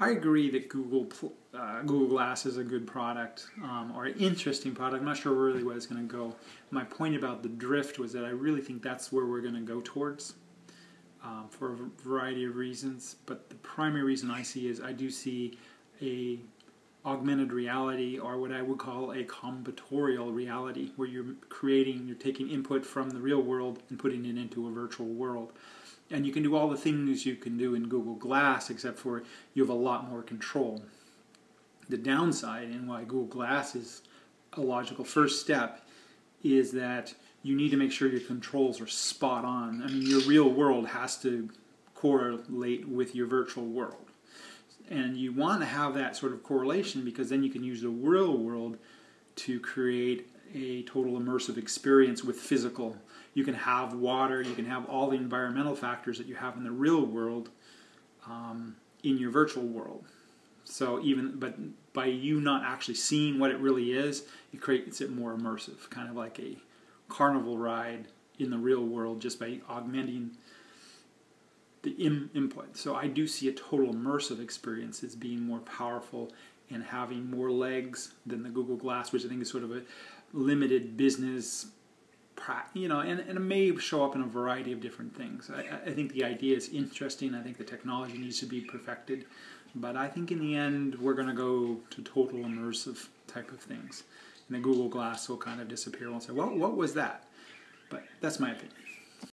I agree that Google uh, Google Glass is a good product um, or an interesting product. I'm not sure really where it's going to go. My point about the drift was that I really think that's where we're going to go towards um, for a variety of reasons. But the primary reason I see is I do see a augmented reality or what I would call a combinatorial reality where you're creating, you're taking input from the real world and putting it into a virtual world. And you can do all the things you can do in Google Glass except for you have a lot more control. The downside and why Google Glass is a logical first step is that you need to make sure your controls are spot on. I mean, your real world has to correlate with your virtual world. And you want to have that sort of correlation because then you can use the real world to create a total immersive experience with physical. You can have water, you can have all the environmental factors that you have in the real world um, in your virtual world. So even but by you not actually seeing what it really is, it creates it more immersive, kind of like a carnival ride in the real world just by augmenting the Im- input. So I do see a total immersive experience as being more powerful and having more legs than the Google Glass, which I think is sort of a limited business, you know, and, and it may show up in a variety of different things. I, I think the idea is interesting. I think the technology needs to be perfected. But I think in the end, we're going to go to total immersive type of things. And the Google Glass will kind of disappear. We'll say, well, what was that? But that's my opinion.